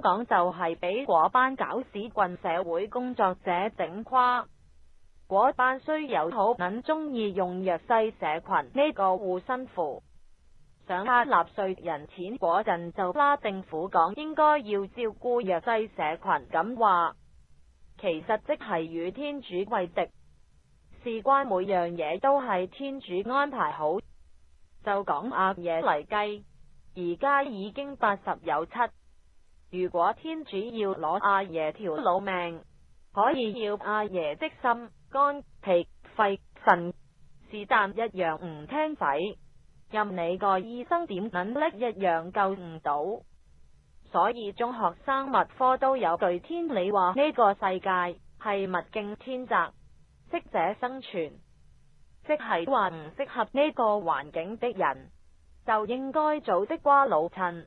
香港就系俾嗰班搞屎棍社会工作者整垮，嗰班衰友好捻中意用弱势社群呢个护身符，想拉纳税人钱，嗰阵就拉政府讲应该要照顾弱势社群。咁话其实即系与天主为敌，事关每样嘢都系天主安排好。就讲阿爷嚟计，而家已经八十有七。如果天主要攞阿爷条老命，可以要阿爷的心、肝、脾、肺、肾，是但一样唔听使，任你个医生点捻力，一样救唔到。所以中学生物科都有句天理话，呢个世界系物竞天择，适者生存，即系话唔适合呢个环境的人就应该早的瓜老衬。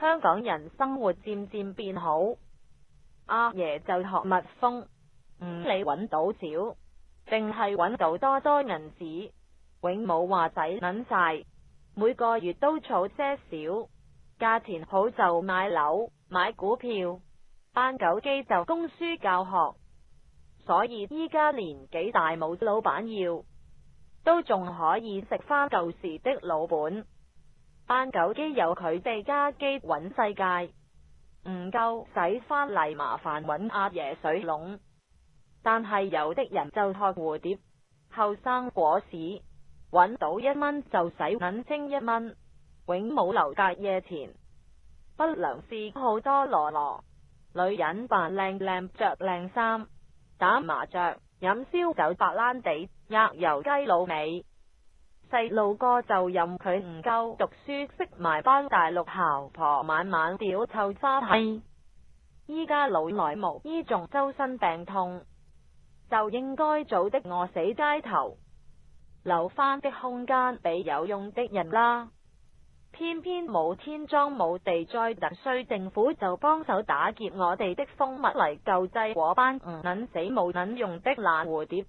香港人生活渐渐变好，阿爷就学蜜蜂，唔理揾到少，定系揾到多多银子，永冇话仔捻晒，每个月都储些少，价钱好就买楼、买股票、班九机就供书教学，所以依家年纪大冇老板要，都仲可以食翻旧时的老本。扮狗机有佢哋家机搵世界，唔够使返嚟麻烦搵阿爷水笼，但系有的人就托蝴蝶后生果屎搵到一蚊就使银清一蚊，永冇留隔夜钱。不良事好多罗罗女人扮靓靓着靓衫打麻雀饮烧酒白烂地鸭油鸡老尾。细路哥就任佢唔够读书识埋班大陆姣婆，晚晚屌臭花。系，依家老来无，依仲周身病痛，就应该早的饿死街头，留翻的空间俾有用的人啦。偏偏冇天装冇地灾，就需政府就帮手打劫我哋的蜂蜜嚟救济果班捻死冇捻用的烂蝴蝶。